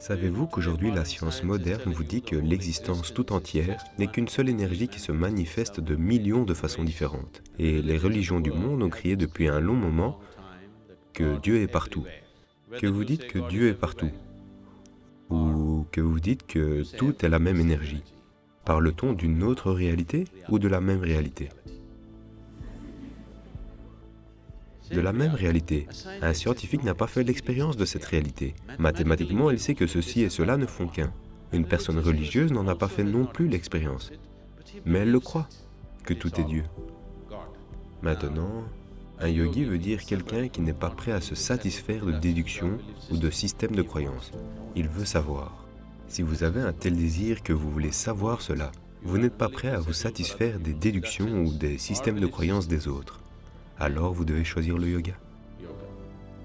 Savez-vous qu'aujourd'hui la science moderne vous dit que l'existence tout entière n'est qu'une seule énergie qui se manifeste de millions de façons différentes? Et les religions du monde ont crié depuis un long moment que Dieu est partout. Que vous dites que Dieu est partout? Ou que vous dites que tout est la même énergie? Parle-t-on d'une autre réalité ou de la même réalité? De la même réalité. Un scientifique n'a pas fait l'expérience de cette réalité. Mathématiquement, il sait que ceci et cela ne font qu'un. Une personne religieuse n'en a pas fait non plus l'expérience. Mais elle le croit, que tout est Dieu. Maintenant, un yogi veut dire quelqu'un qui n'est pas prêt à se satisfaire de déduction ou de système de croyance. Il veut savoir. Si vous avez un tel désir que vous voulez savoir cela, vous n'êtes pas prêt à vous satisfaire des déductions ou des systèmes de croyance des autres alors vous devez choisir le yoga.